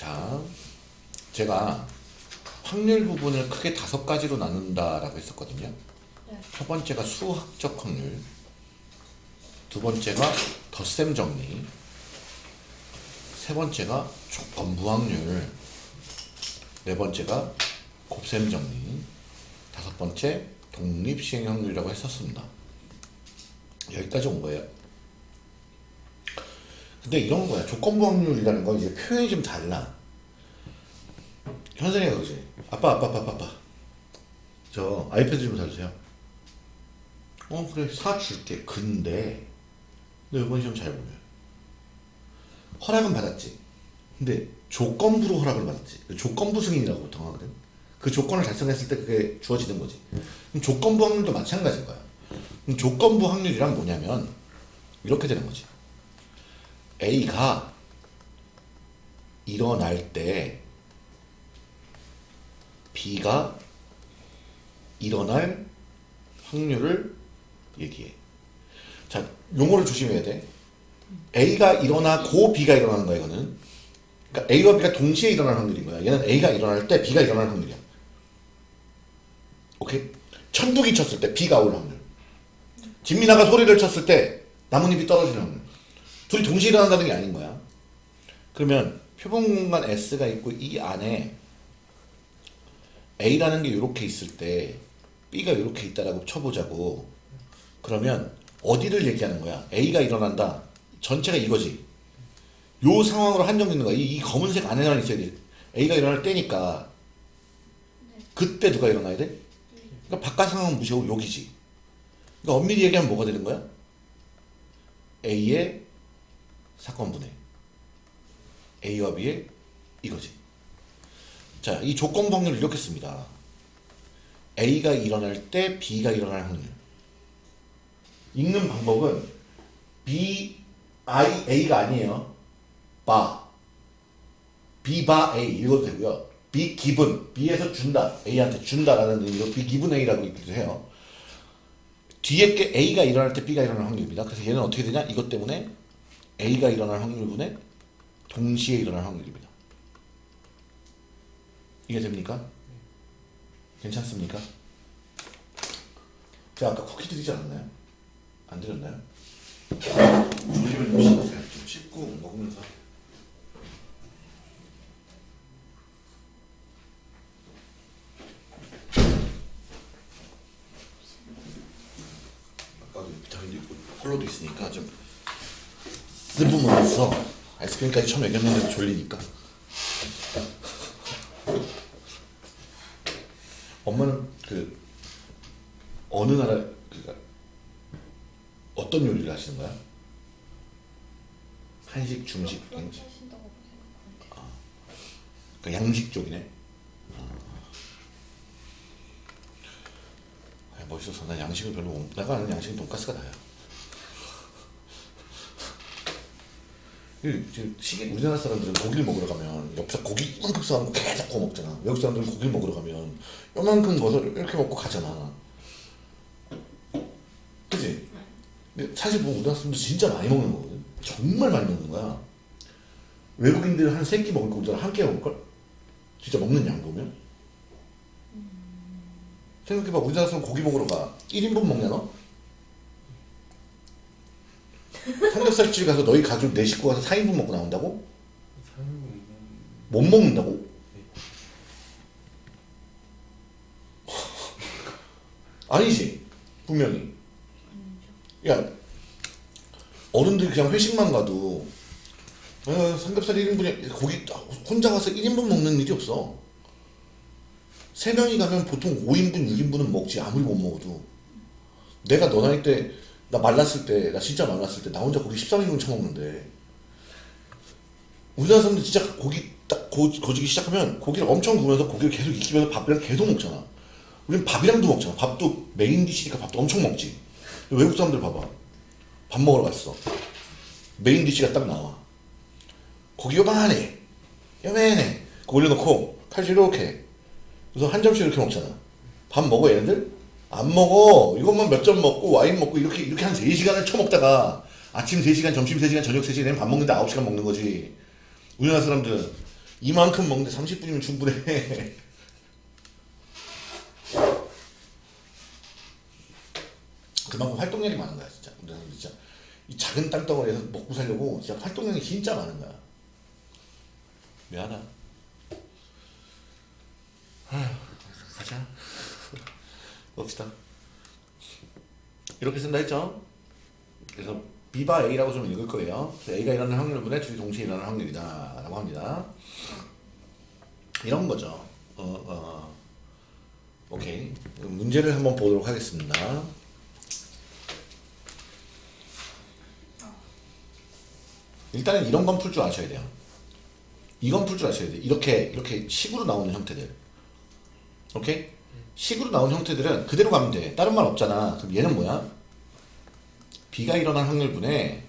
자, 제가 확률 부분을 크게 다섯 가지로 나눈다라고 했었거든요. 네. 첫 번째가 수학적 확률, 두 번째가 덧셈 정리, 세 번째가 조건부 확률, 네 번째가 곱셈 정리, 다섯 번째 독립 시행 확률이라고 했었습니다. 여기까지 온 거예요. 근데 이런 거야. 조건부 확률이라는 건 이제 표현이 좀 달라. 현선이가 그지? 아빠, 아빠, 아빠, 아빠. 저 아이패드 좀 사주세요. 어, 그래. 사줄게. 근데, 너 이번 시험 잘 보면. 허락은 받았지. 근데 조건부로 허락을 받았지. 조건부 승인이라고 보통 하거든. 그 조건을 달성했을 때 그게 주어지는 거지. 그럼 조건부 확률도 마찬가지인 거야. 그럼 조건부 확률이란 뭐냐면, 이렇게 되는 거지. A가 일어날 때 B가 일어날 확률을 얘기해. 자, 용어를 조심해야 돼. A가 일어나고 B가 일어나는 거야, 이거는. 그러니까 A와 B가 동시에 일어날 확률인 거야. 얘는 A가 일어날 때 B가 일어날 확률이야. 오케이? 천둥이 쳤을 때 B가 올 확률. 진미나가 소리를 쳤을 때 나뭇잎이 떨어지는 확률. 둘이 동시에 일어난다는 게 아닌 거야. 그러면 표본 공간 S가 있고 이 안에 A라는 게 이렇게 있을 때 B가 이렇게 있다라고 쳐보자고. 그러면 어디를 얘기하는 거야? A가 일어난다. 전체가 이거지. 요 상황으로 한정되는 거야. 이, 이 검은색 안에만 있어야 돼. A가 일어날 때니까 그때 누가 일어나야 돼? 그러니까 바깥 상황은 무시하고 여기지. 그러니까 엄밀히 얘기하면 뭐가 되는 거야? A의 사건 분해. A와 B의 이거지. 자, 이 조건 확률을 이렇게 씁니다. A가 일어날 때 B가 일어날 확률. 읽는 방법은 B, I, A가 아니에요. 바. B 바 A 읽어도 되고요. B 기분, B에서 준다, A한테 준다라는 의미로 B 기분 A라고 읽기도 해요. 뒤에 게 A가 일어날 때 B가 일어날 확률입니다. 그래서 얘는 어떻게 되냐? 이것 때문에 A가 일어날 확률분의 동시에 일어날 확률입니다. 이게 됩니까? 괜찮습니까? 제가 아까 쿠키 드리지 않았나요? 안 드렸나요? 조심을 좀 씻으세요. 좀 씻고 먹으면서. 아까도 비타민도 있고 콜로도 있으니까 좀 씹으면서 아이스크림까지 처음 먹였는데 졸리니까 엄마는 그 어느 나라 그니까 어떤 요리를 하시는 거야? 한식, 중식, 양식. 그러니까 양식 쪽이네. 아, 멋있어서 난 양식을 별로 못, 내가 아는 양식은 돈가스가 나야. 지금 시계 우리나라 사람들은 고기를 먹으러 가면 옆에서 고기 이만큼 싸놓고 계속 구워 먹잖아. 외국 사람들은 고기를 먹으러 가면 요만큼 거서 이렇게 먹고 가잖아. 그지? 근데 사실 뭐 우리나라 사람들 진짜 많이 먹는 거거든. 정말 많이 먹는 거야. 외국인들 한세 끼 먹을 거 우리나라 한 끼 먹을걸? 진짜 먹는 양 보면? 생각해봐 우리나라 사람 고기 먹으러 가 1인분 먹냐 너? 삼겹살 집 가서 너희 가족 네 식구 가서 4인분 먹고 나온다고? 못 먹는다고? 아니지 분명히. 야 어른들이 그냥 회식만 가도 어, 삼겹살 1인분에 고기 혼자 가서 1인분 먹는 일이 없어. 세 명이 가면 보통 5인분 6인분은 먹지 아무리 못 먹어도. 내가 너 나이 때 나 말랐을 때 나 진짜 말랐을 때 나 혼자 고기 13인분 처먹는데. 우리나라 사람들 진짜 고기 딱 고, 고지기 시작하면 고기를 엄청 구우면서 고기를 계속 익히면서 밥이랑 계속 먹잖아. 우린 밥이랑도 먹잖아. 밥도 main dish니까 밥도 엄청 먹지. 외국 사람들 봐봐. 밥 먹으러 갔어. main dish가 딱 나와. 고기 요만해. 요만해. 그거 올려놓고 칼질 이렇게. 그래서 한 점씩 이렇게 먹잖아. 밥 먹어 얘네들? 안 먹어 이것만 몇 점 먹고 와인 먹고 이렇게 이렇게 한 3시간을 쳐먹다가 아침 3시간 점심 3시간 저녁 3시간 밥 먹는데 9시간 먹는 거지 우리나라 사람들은 이만큼 먹는데 30분이면 충분해. 그만큼 활동량이 많은 거야 진짜. 우리는 진짜 이 작은 땅덩어리에서 먹고 살려고 진짜 활동량이 진짜 많은 거야. 미안하다. 아휴, 가자. 봅시다. 이렇게 쓴다 했죠? 그래서 B bar A라고 좀 읽을 거예요. 그래서 A가 일어나는 확률분의 둘이 동시에 일어나는 확률이다. 라고 합니다. 이런 거죠. 어, 어. 오케이. 문제를 한번 보도록 하겠습니다. 일단은 이런 건 풀 줄 아셔야 돼요. 이건 풀 줄 아셔야 돼요. 이렇게, 이렇게 식으로 나오는 형태들. 오케이? 식으로 나온 형태들은 그대로 가면 돼. 다른 말 없잖아. 그럼 얘는 뭐야? B가 일어날 확률분에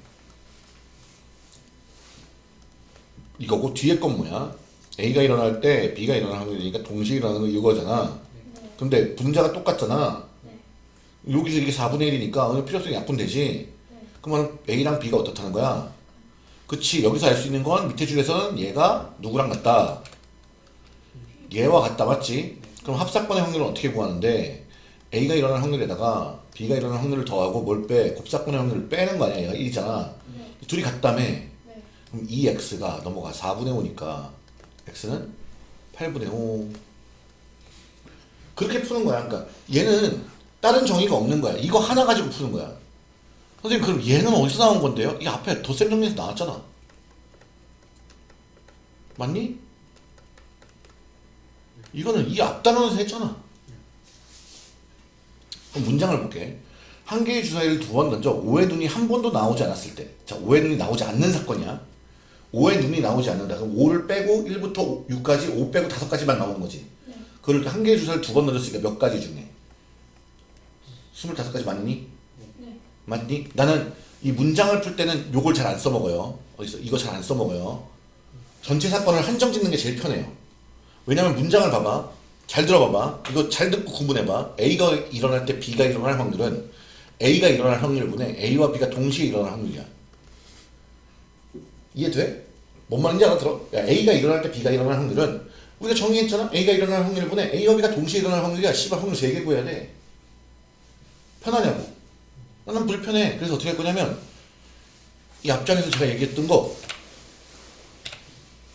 이거고 뒤에 건 뭐야? A가 일어날 때 B가 일어날 확률이니까 동시에 일어나는 거 이거잖아. 근데 분자가 똑같잖아. 여기서 이게 4분의 1이니까 필요성이 약분되지. 그러면 A랑 B가 어떻다는 거야? 그치 여기서 알 수 있는 건 밑에 줄에서는 얘가 누구랑 같다. 얘와 같다 맞지? 그럼 합사건의 확률은 어떻게 구하는데 A가 일어날 확률에다가 B가 일어날 확률을 더하고 뭘 빼? 곱사건의 확률을 빼는 거 아니야? 얘가 1이잖아. 네. 둘이 같다며. 네. 그럼 2x가 넘어가 4분의 5니까 x는 8분의 5 그렇게 푸는 거야 그러니까 얘는 다른 정의가 없는 거야 이거 하나 가지고 푸는 거야 선생님 그럼 얘는 어디서 나온 건데요? 이 앞에 덧셈 정리에서 나왔잖아 맞니? 이거는 이 앞단원에서 했잖아 그럼 문장을 볼게 한 개의 주사위를 두 번 던져 5의 눈이 한 번도 나오지 않았을 때 자, 5의 눈이 나오지 않는 사건이야 5의 눈이 나오지 않는다. 그럼 5를 빼고 1부터 6까지 5 빼고 5까지만 나오는 거지. 네. 그걸 한 개의 주사를 두 번 던졌으니까 몇 가지 중에? 25가지 맞니? 네. 맞니? 나는 이 문장을 풀 때는 요걸 잘 안 써먹어요. 어디서? 이거 잘 안 써먹어요. 전체 사건을 한정 짓는 게 제일 편해요. 왜냐면 문장을 봐봐. 잘 들어봐봐. 이거 잘 듣고 구분해봐. A가 일어날 때 B가 일어날 확률은 A가 일어날 확률분의 A와 B가 동시에 일어날 확률이야. 이해돼? 뭔 말인지 알아들어? 야, A가 일어날 때 B가 일어날 확률은 우리가 정의했잖아? A가 일어날 확률분의 A와 B가 동시에 일어날 확률이야. 씨발 확률 3개 구해야 돼. 편하냐고? 나는 불편해. 그래서 어떻게 할 거냐면 이 앞장에서 제가 얘기했던 거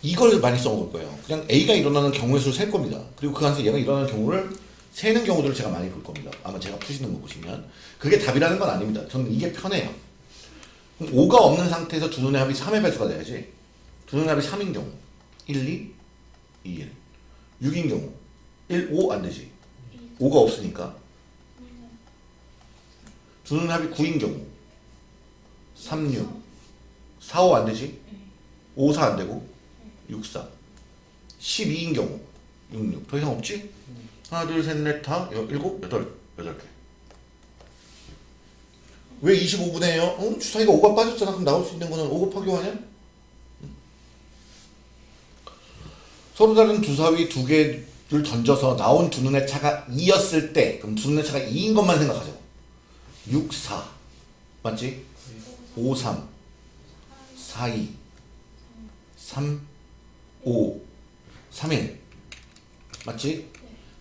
이걸 많이 써먹을 거예요. 그냥 A가 일어나는 경우의 수를 셀 겁니다. 그리고 그 안에서 얘가 일어나는 경우를 세는 경우들을 제가 많이 볼 겁니다. 아마 제가 푸시는 거 보시면 그게 답이라는 건 아닙니다. 저는 이게 편해요. 5가 없는 상태에서 두 눈의 합이 3의 배수가 돼야지. 두 눈의 합이 3인 경우 1, 2, 2, 1 6인 경우 1, 5 안 되지. 5가 없으니까 두 눈의 합이 9인 경우 3, 6 4, 5 안 되지. 5, 4 안 되고 6, 4 12인 경우 6, 6 더 이상 없지? 하나, 둘, 셋, 넷, 다, 여, 일곱, 여덟, 여덟 개. 왜 25분의 0? 어? 주사위가 5가 빠졌잖아. 그럼 나올 수 있는 거는 5 곱하기 5 아니야? 서로 다른 주사위 두 개를 던져서 나온 두 눈의 차가 2였을 때 그럼 두 눈의 차가 2인 것만 생각하죠. 6, 4 맞지? 5, 3 4, 2 3, 5 3, 1 맞지?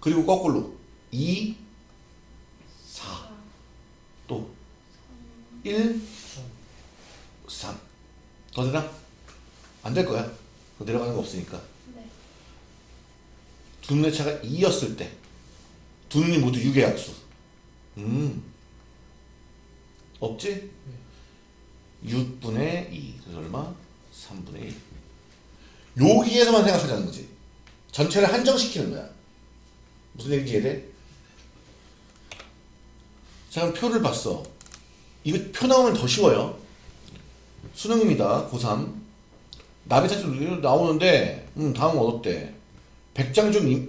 그리고 거꾸로 2, 4 또 1, 3. 더 되나? 안 될 거야. 더 내려가는 거 없으니까. 네. 두 눈의 차가 2였을 때. 두 눈이 모두 6의 약수. 음. 없지? 6분의 2. 그래서 얼마? 3분의 1. 여기에서만 생각하자는 거지. 전체를 한정시키는 거야. 무슨 얘기인지 이해돼? 자, 그럼 표를 봤어. 이거 표 나오면 더 쉬워요. 수능입니다. 고3. 나비 사진 나오는데, 음, 다음 얻었대. 100장 중 이-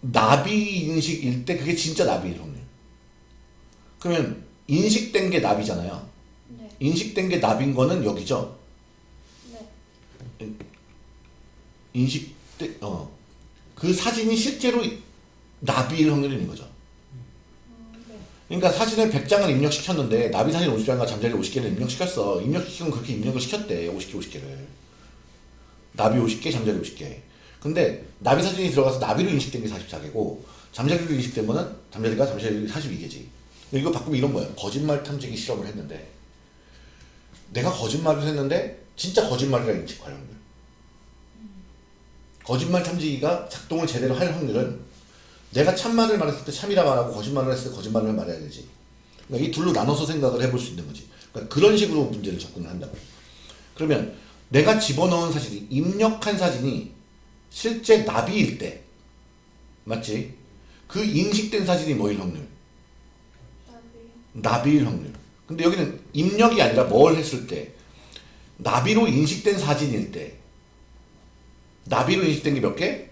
나비 인식일 때 그게 진짜 나비일 확률. 그러면 인식된 게 나비잖아요. 네. 인식된 게 나비인 거는 여기죠. 네. 인식된, 어. 그 사진이 실제로 나비일 확률인 거죠. 음, 네. 그러니까 사진을 100장을 입력시켰는데 나비 사진 50장과 잠자리 50개를 입력시켰어. 입력시키면 그렇게 입력을 시켰대. 50개 50개를. 나비 50개, 잠자리 50개. 근데 나비 사진이 들어가서 나비로 인식된 게 44개고 잠자리로 거는 잠자리가 잠자리 42개지. 이거 바꾸면 이런 거예요. 거짓말 탐지기 실험을 했는데 내가 거짓말을 했는데 진짜 거짓말이라 인식 확률. 거짓말 탐지기가 작동을 제대로 할 확률은 내가 참말을 말했을 때 참이라 말하고 거짓말을 했을 때 거짓말을 말해야 되지. 그러니까 이 둘로 나눠서 생각을 해볼 수 있는 거지. 그러니까 그런 식으로 문제를 접근을 한다고. 그러면 내가 집어넣은 사진이 입력한 사진이 실제 나비일 때 맞지? 그 인식된 사진이 뭐일 확률? 나비요. 나비일 확률. 근데 여기는 입력이 아니라 뭘 했을 때 나비로 인식된 사진일 때 나비로 인식된 게 몇 개?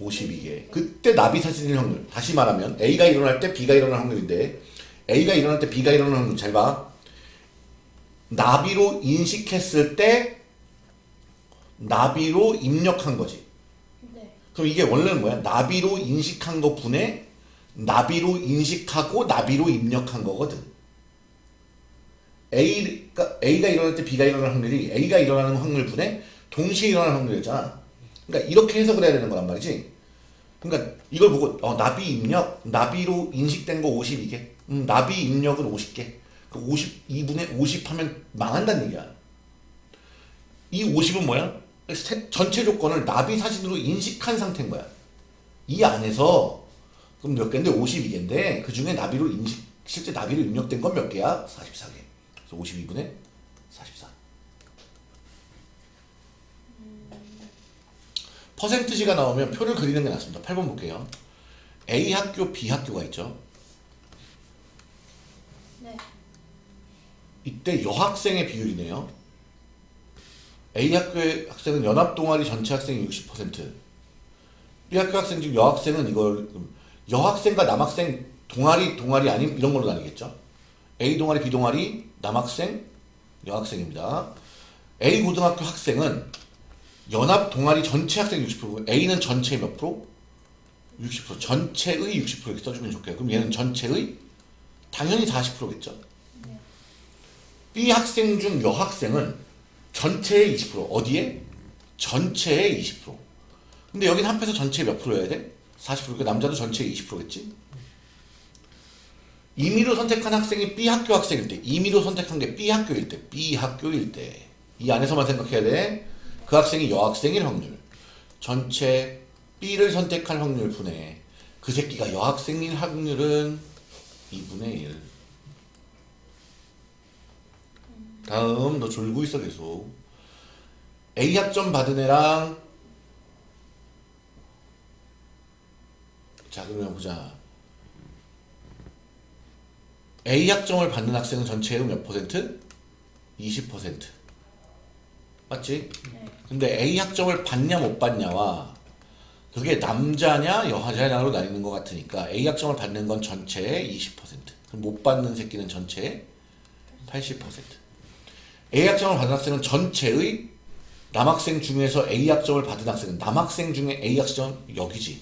52개. 그때 나비 사진일 확률. 다시 말하면 A가 일어날 때 B가 일어날 확률인데 A가 일어날 때 B가 일어날 확률 잘 봐. 나비로 인식했을 때 나비로 입력한 거지. 네. 그럼 이게 원래는 뭐야? 나비로 인식한 거 분에 나비로 인식하고 나비로 입력한 거거든. A가, A가 일어날 때 B가 일어날 확률이 A가 일어나는 확률 분에 동시에 일어나는 확률이잖아. 그러니까 이렇게 해석을 해야 되는 거란 말이지. 그러니까 이걸 보고 어, 나비 입력, 나비로 인식된 거 52개. 음, 나비 입력은 50개. 그 52분의 50 하면 망한다는 얘기야. 이 50은 뭐야? 세- 전체 조건을 나비 사진으로 인식한 상태인 거야. 이 안에서 그럼 몇 개인데 52개인데 그 중에 나비로 인식 실제 나비로 입력된 건 몇 개야? 44개. 그래서 52분의 44. 퍼센트지가 나오면 표를 그리는 게 낫습니다. 8번 볼게요. A 학교, B 학교가 있죠. 네. 이때 여학생의 비율이네요. A 학교의 학생은 연합 동아리 전체 학생이 60%. B 학교 학생 중 여학생은 이걸 여학생과 남학생 동아리 동아리 아닌 이런 걸로 나뉘겠죠. A 동아리, B 동아리, 남학생, 여학생입니다. A 고등학교 학생은 연합 동아리 전체 학생 60%고 A는 전체 몇 프로? 60% 전체의 60% 이렇게 써주면 좋겠고요. 그럼 얘는 전체의 당연히 40%겠죠. 네. B 학생 중 여학생은 전체의 20% 어디에? 전체의 20% 근데 여긴 합해서 전체 몇 프로여야 돼? 40% 그러니까 남자도 전체의 20%겠지? 임의로 선택한 학생이 B 학교 학생일 때 임의로 선택한 게 B 학교일 때 B 학교일 때 이 안에서만 생각해야 돼. 그 학생이 여학생일 확률 전체 B를 선택할 확률 분의 그 새끼가 여학생일 확률은 2분의 1 다음 너 졸고 있어 계속. A 학점 받은 애랑 자 그러면 보자. A 학점을 받는 학생은 전체의 몇 퍼센트? 20% 맞지? 네. 근데 A 학점을 받냐 못 받냐와 그게 남자냐 여자냐로 나뉘는 것 같으니까 A 학점을 받는 건 전체의 20% 그럼 못 받는 새끼는 전체의 80% A 학점을 받은 학생은 전체의 남학생 중에서 A 학점을 받은 학생은 남학생 중에 A 학점 여기지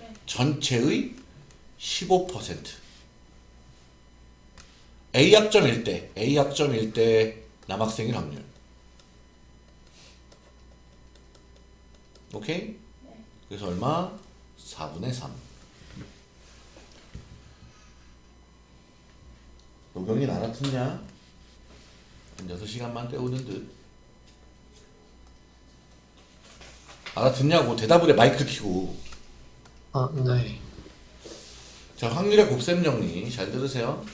네. 전체의 15% A 학점일 때 A 학점일 때 남학생일 확률 오케이? 네. 그래서 얼마? 4분의 3 노경이 알아듣냐? 한 6시간만 때우는 듯 알아듣냐고 대답을 해 마이크 켜고 아, 네. 자, 확률의 곱셈 정리 잘 들으세요.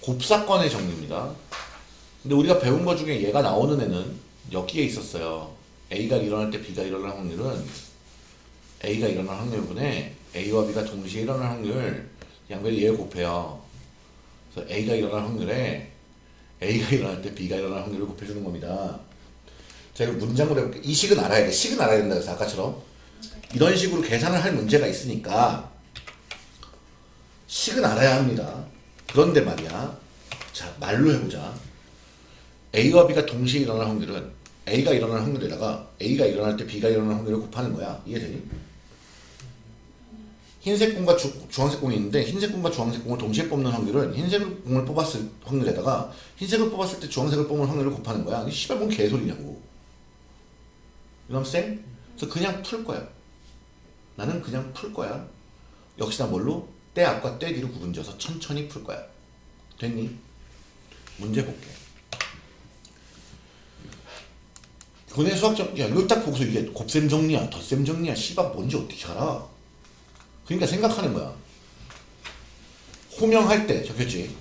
곱사건의 정리입니다. 근데 우리가 배운 것 중에 얘가 나오는 애는 여기에 있었어요. A가 일어날 때 B가 일어날 확률은 A가 일어날 확률분에 A와 B가 동시에 일어날 확률 양변이 얘를 곱해요. 그래서 A가 일어날 확률에 A가 일어날 때 B가 일어날 확률을 곱해주는 겁니다. 자, 이거 문장으로 해볼게요. 이 식은 알아야 돼. 식은 알아야 된다. 그래서 아까처럼. 이런 식으로 계산을 할 문제가 있으니까 식은 알아야 합니다. 그런데 말이야. 자, 말로 해보자. A와 B가 동시에 일어날 확률은 A가 일어날 확률에다가 A가 일어날 때 B가 일어날 확률을 곱하는 거야. 이해되니? 흰색 공과 주, 주황색 공이 있는데 흰색 공과 주황색 공을 동시에 뽑는 확률은 흰색 공을 뽑았을 확률에다가 흰색을 뽑았을 때 주황색을 뽑는 확률을 곱하는 거야. 이게 씨발 뭔 개소리냐고. 이놈 쌤? 그래서 그냥 풀 거야. 나는 그냥 풀 거야. 역시나 뭘로? 때 앞과 때 뒤로 구분지어서 천천히 풀 거야. 됐니? 문제 볼게. 교내 수학적 야 이거 딱 보고서 이게 곱셈 정리야 덧셈 정리야 씨발 뭔지 어떻게 알아? 그러니까 생각하는 거야. 호명할 때 적혔지.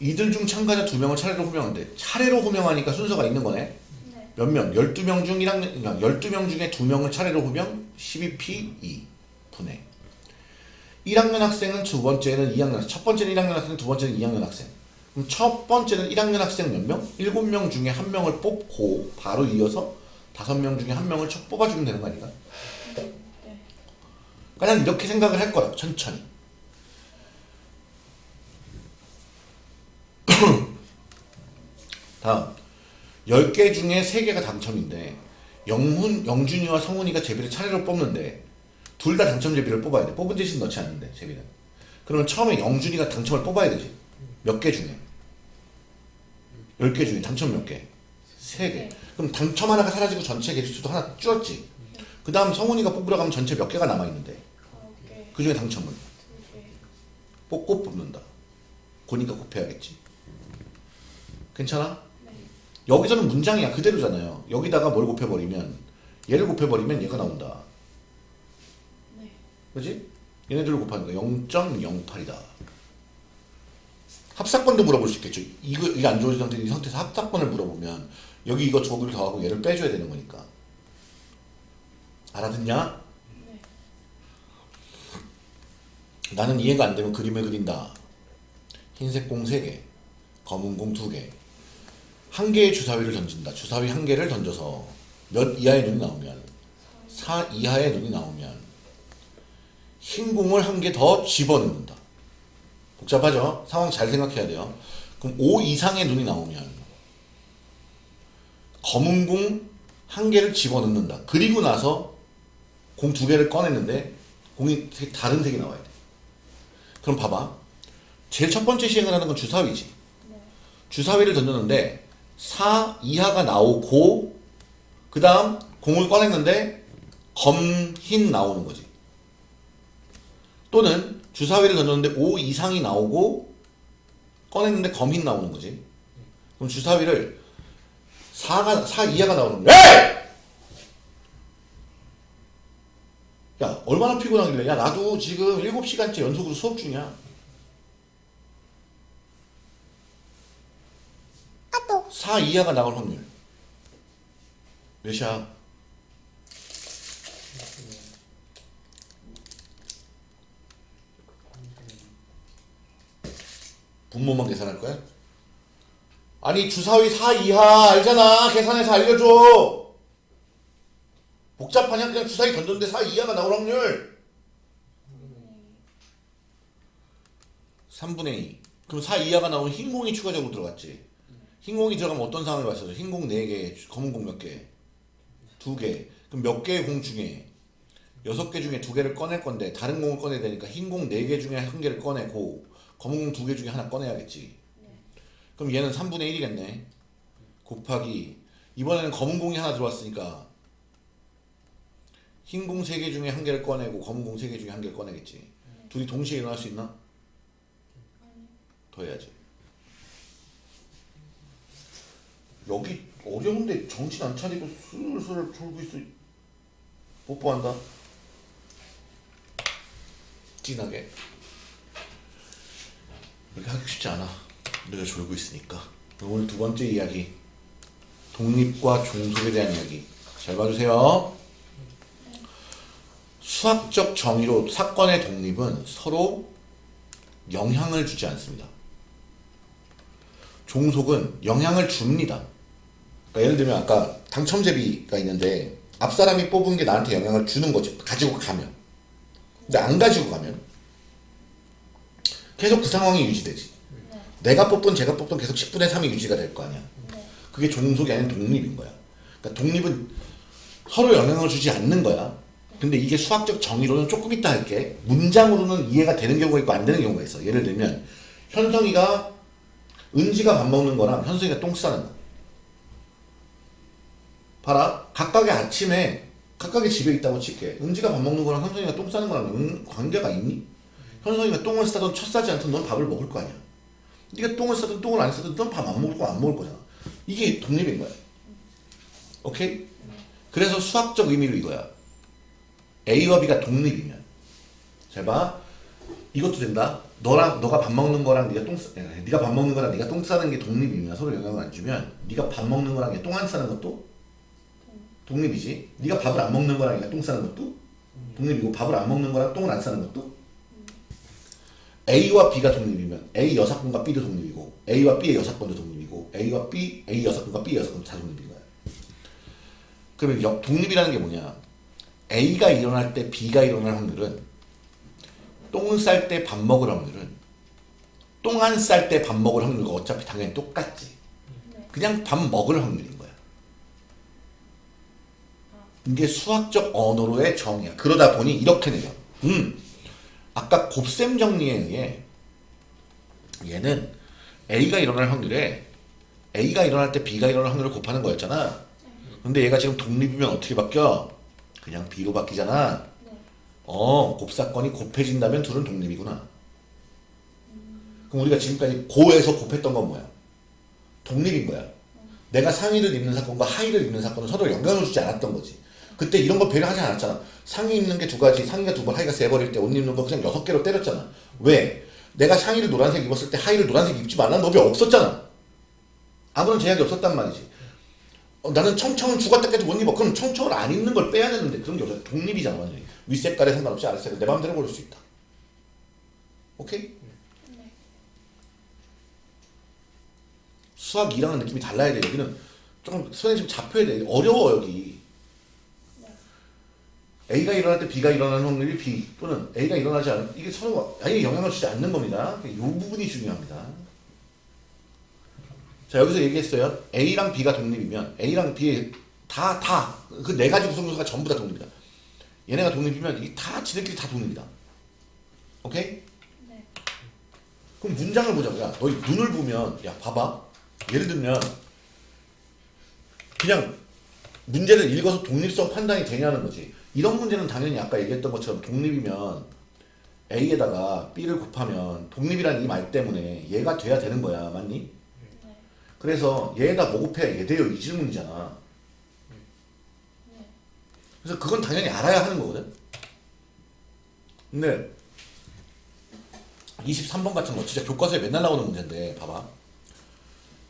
이들 중 참가자 두 명을 차례로 호명하는데 차례로 호명하니까 순서가 있는 거네. 네. 몇 명? 12명 중 1학년, 그러니까 12명 중에 2명을 차례로 호명 12P2 분해 1학년 학생은 두 번째는 2학년 학생 첫 번째는 1학년 학생 두 번째는 2학년 학생 첫 번째는 1학년 학생 몇 명? 7명 중에 한 명을 뽑고 바로 이어서 5명 중에 한 명을 첫 뽑아주면 되는 거 아닌가? 네. 그러니까 난 이렇게 생각을 할 거라고 천천히 다음 10개 중에 3개가 당첨인데 영훈, 영준이와 성훈이가 제비를 차례로 뽑는데 둘 다 당첨 제비를 뽑아야 돼 뽑은 대신 넣지 않는데 제비는 그러면 처음에 영준이가 당첨을 뽑아야 되지 몇 개 중에 10개 중에 당첨 몇 개? 3개 그럼 당첨 하나가 사라지고 전체 개수도 하나 줄었지 그 다음 성훈이가 뽑으러 가면 전체 몇 개가 남아있는데 오케이. 그 중에 당첨은. 뽑고 뽑는다. 고니까 곱해야겠지. 괜찮아? 네. 여기서는 문장이야 그대로잖아요. 여기다가 뭘 곱해버리면 얘를 곱해버리면 얘가 나온다. 네. 그지? 얘네들을 곱하는 거 0.08이다. 합사건도 물어볼 수 있겠죠. 이거 이게 안 좋은 상태 이 상태에서 합사건을 물어보면 여기 이거 저거를 더하고 얘를 빼줘야 되는 거니까. 알아듣냐? 네. 나는 이해가 안 되면 그림을 그린다. 흰색 공 3개, 검은 공 2개. 한 개의 주사위를 던진다. 주사위 한 개를 던져서 몇 이하의 눈이 나오면 4 이하의 눈이 나오면 흰 공을 한 개 더 집어넣는다. 복잡하죠? 상황 잘 생각해야 돼요. 그럼 5 이상의 눈이 나오면 검은 공 한 개를 집어넣는다. 그리고 나서 공 두 개를 꺼냈는데 공이 세- 다른 색이 나와야 돼. 그럼 봐봐. 제일 첫 번째 시행을 하는 건 주사위지. 네. 주사위를 던졌는데 4 이하가 나오고 그 다음 공을 꺼냈는데 검, 흰 나오는 거지. 또는 주사위를 던졌는데 5 이상이 나오고 꺼냈는데 검, 흰 나오는 거지. 그럼 주사위를 4가 4 이하가 나오는 거야. 야, 얼마나 피곤하길래. 야, 나도 지금 7시간째 연속으로 수업 중이야. 4 이하가 나올 확률. 몇이야? 분모만 계산할 거야? 아니 주사위 4 이하 알잖아. 계산해서 알려줘. 복잡하냐? 그냥 주사위 던졌는데 4 이하가 나올 확률. 3분의 2 그럼 4 이하가 나오면 흰 공이 추가적으로 들어갔지. 흰 공이 들어가면 어떤 상황을 봤어요? 흰공 4개 검은 공 몇 개? 2개. 그럼 몇 개의 공 중에? 6개 중에 2개를 꺼낼 건데 다른 공을 꺼내야 되니까 흰 공 4개 중에 1개를 꺼내고 검은 공 2개 중에 하나 꺼내야겠지. 그럼 얘는 3분의 1이겠네. 곱하기 이번에는 검은 공이 하나 들어왔으니까 흰공 3개 중에 1개를 꺼내고 검은 공 3개 중에 1개를 꺼내겠지. 둘이 동시에 일어날 수 있나? 더 해야지. 여기 어려운데 정신 안 차리고 술술 졸고 있어. 뽀뽀한다. 진하게 이렇게 하기 쉽지 않아. 내가 졸고 있으니까. 오늘 두 번째 이야기. 독립과 종속에 대한 이야기. 잘 봐주세요. 수학적 정의로 사건의 독립은 서로 영향을 주지 않습니다. 종속은 영향을 줍니다. 그러니까 예를 들면 아까 당첨제비가 있는데 앞 사람이 뽑은 게 나한테 영향을 주는 거지. 가지고 가면. 근데 안 가지고 가면 계속 그 상황이 유지되지 네. 내가 뽑던 제가 뽑던 계속 10분의 3이 유지가 될 거 아니야 네. 그게 종속이 아닌 독립인 거야 그러니까 독립은 서로 영향을 주지 않는 거야 네. 근데 이게 수학적 정의로는 조금 이따 할게. 문장으로는 이해가 되는 경우가 있고 안 되는 경우가 있어. 예를 들면 현성이가 은지가 밥 먹는 거랑 현성이가 똥 싸는 거. 봐라. 각각의 아침에 각각의 집에 있다고 칠게. 은지가 밥 먹는 거랑 현성이가 똥 싸는 거랑 은- 관계가 있니? 현성이가 똥을 싸든 첫 싸지 않든 넌 밥을 먹을 거 아니야. 네가 똥을 싸든 똥을 안 싸든 넌 밥 안 먹을 거 안 먹을 거잖아. 이게 독립인 거야. 오케이? 그래서 수학적 의미로 이거야. A와 B가 독립이면. 잘 봐. 이것도 된다. 너랑 너가 밥 먹는 거랑 네가 똥 싸, 야, 네가 밥 먹는 거랑 네가 똥 싸는 게 독립이면 서로 영향을 안 주면 네가 밥 먹는 거랑 똥 안 싸는 것도 독립이지. 네가 밥을 안 먹는 거랑 네가 똥 싸는 것도 독립이고 밥을 안 먹는 거랑 똥을 안 싸는 것도 A와 B가 독립이면 A 여사건과 B도 독립이고 A와 B의 여사건도 독립이고 A와 B, A 여사건과 B 여사건도 다 독립인 거야. 그러면 여- 독립이라는 게 뭐냐? A가 일어날 때 B가 일어날 확률은 똥을 쌀 때 밥 먹을 확률은 똥 안 쌀 때 밥 먹을 확률과 어차피 당연히 똑같지. 네. 그냥 밥 먹을 확률인 거야. 이게 수학적 언어로의 정의야. 그러다 보니 이렇게 내려. 음, 아까 곱셈 정리에 의해 얘는 A가 일어날 확률에 A가 일어날 때 B가 일어날 확률을 곱하는 거였잖아. 근데 얘가 지금 독립이면 어떻게 바뀌어? 그냥 B로 바뀌잖아. 네. 어, 곱사건이 곱해진다면 둘은 독립이구나. 그럼 우리가 지금까지 고에서 곱했던 건 뭐야? 독립인 거야. 내가 상의를 입는 사건과 하의를 입는 사건은 서로 영향을 주지 않았던 거지. 그때 이런 거 배려하지 않았잖아. 상의 입는 게 두 가지, 상의가 두 번, 하의가 세 번일 때 옷 입는 거 그냥 여섯 개로 때렸잖아. 왜? 내가 상의를 노란색 입었을 때 하의를 노란색 입지 말라는 법이 없었잖아. 아무런 제약이 없었단 말이지. 어, 나는 청청을 죽었다 깨도 못 입어. 그럼 청청을 안 입는 걸 빼야 되는데 그런 게 없어. 독립이잖아. 완전히. 윗색깔에 상관없이 아랫색깔 내 마음대로 고를 수 있다. 오케이? 네. 수학 2랑은 느낌이 달라야 돼. 여기는 조금 손에 좀 잡혀야 돼. 어려워 여기. 네. A가 일어날 때 B가 일어나는 확률이 B 또는 A가 일어나지 않은 이게 서로 아예 영향을 주지 않는 겁니다. 이 부분이 중요합니다. 자 여기서 얘기했어요. A랑 B가 독립이면 A랑 B의 다다 그 네 가지 구성요소가 전부 다 독립이다. 얘네가 독립이면 이게 다 지들끼리 다 독립이다. 오케이? 네. 그럼 문장을 보자고. 야, 너 눈을 보면, 야, 봐봐. 예를 들면, 그냥 문제를 읽어서 독립성 판단이 되냐는 거지. 이런 문제는 당연히 아까 얘기했던 것처럼 독립이면 A에다가 B를 곱하면 독립이라는 이말 때문에 얘가 돼야 되는 거야. 맞니? 네. 그래서 얘에다 뭐 곱해야 얘 돼요. 이 질문이잖아. 네. 그래서 그건 당연히 알아야 하는 거거든. 근데 23번 같은 거 진짜 교과서에 맨날 나오는 문제인데 봐봐.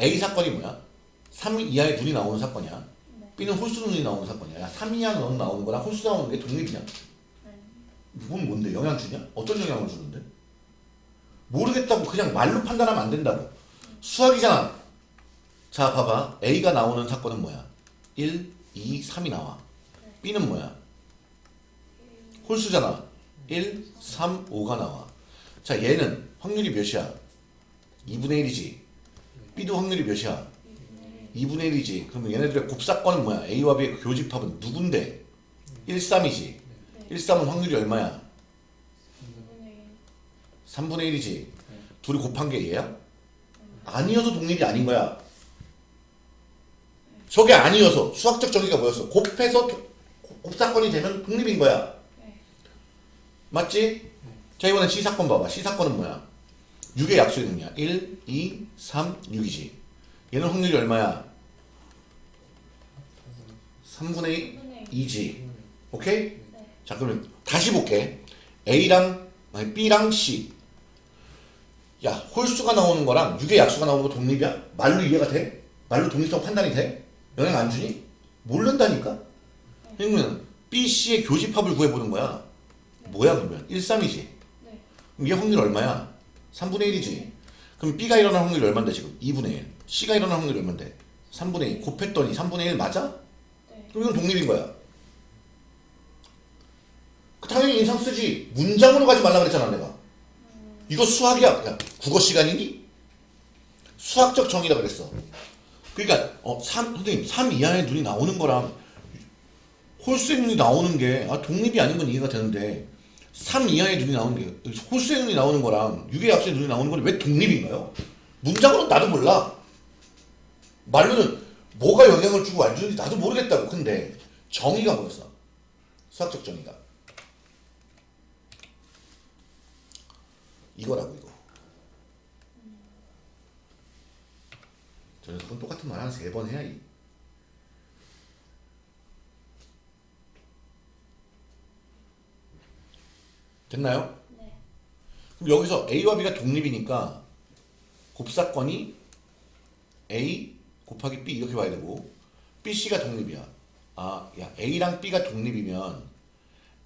A 사건이 뭐야? 3 이하의 눈이 나오는 사건이야. 네. B는 홀수 눈이 나오는 사건이야. 야, 3 이하 눈 나오는 거랑 홀수 나오는 게 독립이냐? 네. 이건 뭔데? 영향 주냐? 어떤 영향을 주는데? 모르겠다고 그냥 말로 판단하면 안 된다고. 수학이잖아. 자, 봐봐. A가 나오는 사건은 뭐야? 1, 2, 3이 나와. B는 뭐야? 홀수잖아. 1, 3, 5가 나와. 자, 얘는 확률이 몇이야? 2분의 1이지. B도 확률이 몇이야? 2분의 1이지. 그러면 얘네들의 곱사건은 뭐야? A와 B의 그 교집합은 누군데? 1, 3이지. 1, 3은 확률이 얼마야? 2분의 3분의 1. 1이지. 둘이 곱한 게 얘야? 아니어서 독립이 아닌 거야. 저게 아니어서 수학적 정의가 뭐였어? 곱해서 도- 곱사건이 되면 독립인 거야. 네. 맞지? 자 이번엔 C 사건 봐봐. C 사건은 뭐야? 6의 약수의 능이야. 1, 2, 3, 6이지. 얘는 확률이 얼마야? 3분의 2분의 2지. 오케이? 네. 자 그러면 다시 볼게. A랑 아니 B랑 C. 야 홀수가 나오는 거랑 6의 약수가 나오는 거 독립이야? 말로 이해가 돼? 말로 독립성 판단이 돼? 영향 안 주니? 모른다니까? 그러면 B, C의 교집합을 구해보는 거야. 뭐야 그러면? 1, 3이지. 네. 그럼 얘 확률 얼마야? 3분의 1이지. 그럼 B가 일어날 확률이 얼마인데 지금? 2분의 1. C가 일어날 확률이 얼마인데? 3분의 2. 곱했더니 3분의 1 맞아? 네. 그럼 이건 독립인 거야. 그 당연히 인상 쓰지. 문장으로 가지 말라 그랬잖아 내가. 이거 수학이야. 야, 국어 시간이니? 수학적 정의라 그랬어. 그러니까 어, 3, 선생님 3 이하의 눈이 나오는 거랑 홀수의 눈이 나오는 게 아, 독립이 아닌 건 이해가 되는데 3 이하의 눈이 나오는 게 홀수의 눈이 나오는 거랑 6의 합수의 눈이 나오는 건 왜 독립인가요? 문장으로는 나도 몰라. 말로는 뭐가 영향을 주고 안 주는지 나도 모르겠다고. 근데 정의가 뭐였어? 수학적 정의가. 이거라고 이거. 저 녀석은 똑같은 말 한 세 번 해야 이. 됐나요? 네. 그럼 여기서 A와 B가 독립이니까 곱사건이 A 곱하기 B 이렇게 봐야 되고 B, C가 독립이야. 아, 야 A랑 B가 독립이면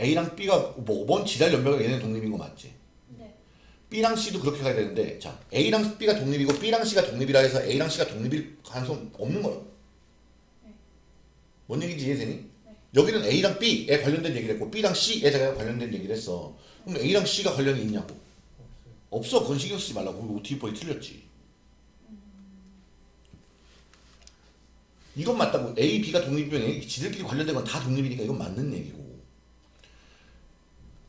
A랑 B가 뭐 5번 지달 연배가 얘네 독립인 거 맞지? 네. B랑 C도 그렇게 가야 되는데 자 A랑 B가 독립이고 B랑 C가 독립이라 해서 A랑 C가 독립일 가능성 없는 거야. 네. 뭔 얘기인지 이해되니? 네. 여기는 A랑 B에 관련된 얘기를 했고 B랑 C에 관련된 얘기를 했어. 그럼 A랑 C가 관련이 있냐고? 없어. 그건 신경 쓰지 말라고. 그거 뒤집어이 틀렸지. 이건 맞다고. A, B가 독립이면 지들끼리 관련된 건 다 독립이니까 이건 맞는 얘기고.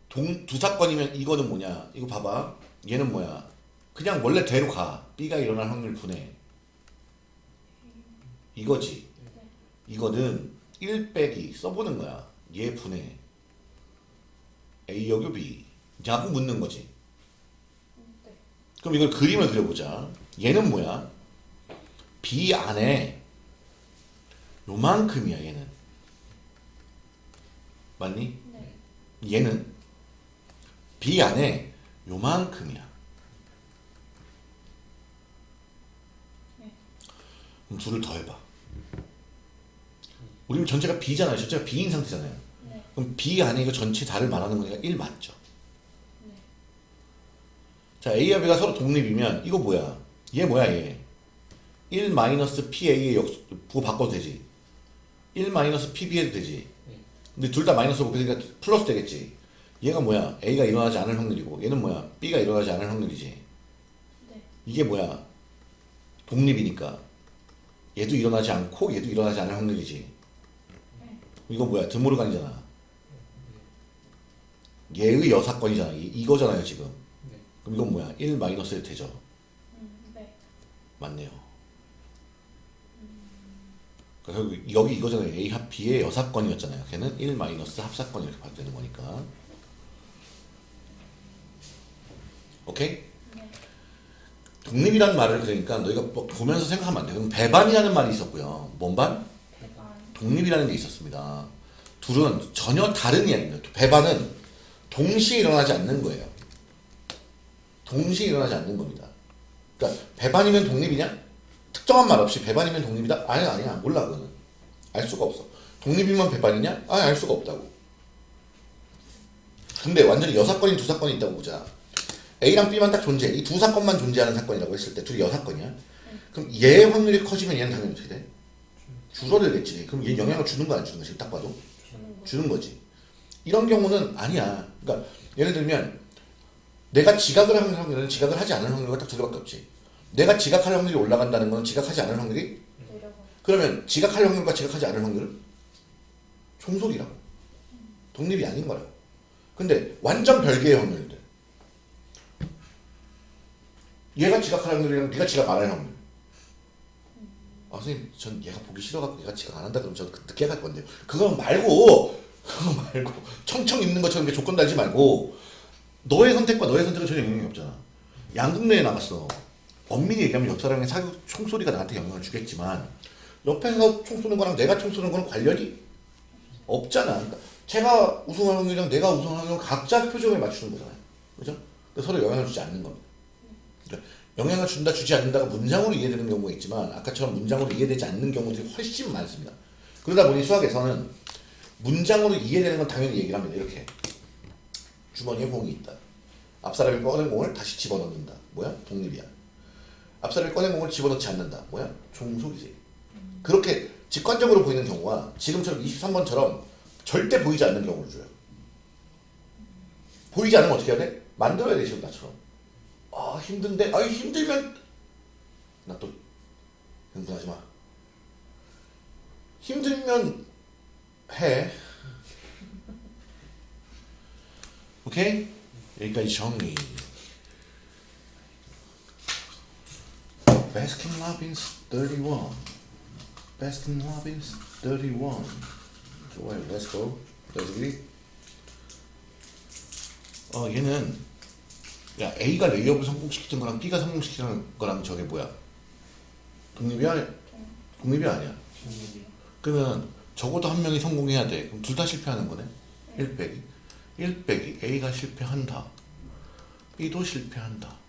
동, 두 사건이면 이거는 뭐냐? 이거 봐봐. 얘는 뭐야? 그냥 원래 대로 가. B가 일어날 확률 분해. 이거지. 이거는 1 빼기 써보는 거야. 얘 분해. A 여기 B. 냐고 묻는 거지. 네. 그럼 이걸 그림을 그려보자. 얘는 뭐야? B 안에 요만큼이야 얘는. 맞니? 네. 얘는 B 안에 요만큼이야. 네. 그럼 둘을 더해봐. 우리는 전체가 B잖아요. 전체가 B인 상태잖아요. 네. 그럼 B 안에 이거 전체 다를 말하는 거니까 1 맞죠? 네. 자, A와 B가 서로 독립이면 이거 뭐야? 얘 뭐야 얘? 1 마이너스 PA의 역 부호 바꿔도 되지. 1 마이너스 PB 해도 되지. 근데 둘 다 마이너스 곱해니까 플러스 되겠지. 얘가 뭐야? A가 일어나지 않을 확률이고 얘는 뭐야? B가 일어나지 않을 확률이지. 네. 이게 뭐야? 독립이니까 얘도 일어나지 않고 얘도 일어나지 않을 확률이지. 네. 이거 뭐야? 드모르간이잖아. 얘의 여사건이잖아. 이- 이거잖아요 지금. 그럼 이건 뭐야? 1 마이너스 되죠. 음, 네. 맞네요. 그래서 여기- 여기 이거잖아요. A 합 B의 여사건이었잖아요. 걔는 1 마이너스 합사건 이렇게 봐도 되는 거니까. 오케이? 네. 독립이라는 말을 그러니까 너희가 뭐 보면서 생각하면 안 돼. 그럼 배반이라는 말이 있었고요. 뭔 반? 대반. 독립이라는 게 있었습니다. 둘은 전혀 다른 이야기입니다. 배반은 동시에 일어나지 않는 거예요. 동시에 일어나지 않는 겁니다. 그러니까 배반이면 독립이냐? 특정한 말 없이 배반이면 독립이다? 아니 아니야 몰라 그거는 알 수가 없어. 독립이면 배반이냐? 아니 알 수가 없다고. 근데 완전히 여사건이 두 사건이 있다고 보자. A랑 B만 딱 존재해. 이 두 사건만 존재하는 사건이라고 했을 때 둘이 여사건이야. 그럼 얘의 확률이 커지면 얘는 당연히 어떻게 돼? 줄어들겠지. 그럼 얘 영향을 주는 거 안 주는 거 지금 딱 봐도. 주는 거지. 이런 경우는 아니야. 그러니까 예를 들면 내가 지각을 하는 확률은 지각을 하지 않을 확률과 딱 두 개밖에 없지. 내가 지각할 확률이 올라간다는 건 지각하지 않을 확률이. 그러면 지각할 확률과 지각하지 않을 확률은 총소리라고. 독립이 아닌 거라고. 근데 완전 별개의 확률들. 얘가 지각할 확률이랑 네가 지각 안 할 확률. 아 선생님 전 얘가 보기 싫어갖고 얘가 지각 안 한다 그러면 저 늦게 갈 건데요. 그거 말고 그거 말고 청청 입는 것처럼 조건 달지 말고 너의 선택과 너의 선택은 전혀 영향이 없잖아. 양국내에 나갔어. 엄밀히 얘기하면 옆 사람의 사교 총소리가 나한테 영향을 주겠지만 옆에서 총 쏘는 거랑 내가 총 쏘는 거는 관련이 없잖아. 그러니까 제가 우승할 확률이랑 내가 우승할 확률은 각자 표정에 맞추는 거잖아요. 그죠? 서로 영향을 주지 않는 겁니다. 그러니까 영향을 준다 주지 않는다가 문장으로 이해되는 경우가 있지만 아까처럼 문장으로 이해되지 않는 경우들이 훨씬 많습니다. 그러다 보니 수학에서는 문장으로 이해되는 건 당연히 얘기를 합니다. 이렇게 주머니에 공이 있다. 앞사람이 꺼낸 공을 다시 집어넣는다. 뭐야? 독립이야. 앞사람이 꺼낸 공을 집어넣지 않는다. 뭐야? 종속이지. 그렇게 직관적으로 보이는 경우가 지금처럼 23번처럼 절대 보이지 않는 경우를 줘요. 보이지 않으면 어떻게 해야 돼? 만들어야 돼 지금 나처럼. 아 힘든데 아 힘들면 나 또 흥분하지 마. 힘들면 해. 오케이? 여기까지 정리. Baskin Robbins 31. Baskin Robbins 31. 좋아요. Let's go. 여기. 어, 얘는 야, A가 레이업을 성공시키는 거랑 B가 성공시키는 거랑 저게 뭐야? 독립이 아니 네. 독립이 아니야. 그러면 적어도 한 명이 성공해야 돼. 그럼 둘 다 실패하는 거네. 1 빼기. 1 빼기 A가 실패한다. B도 실패한다.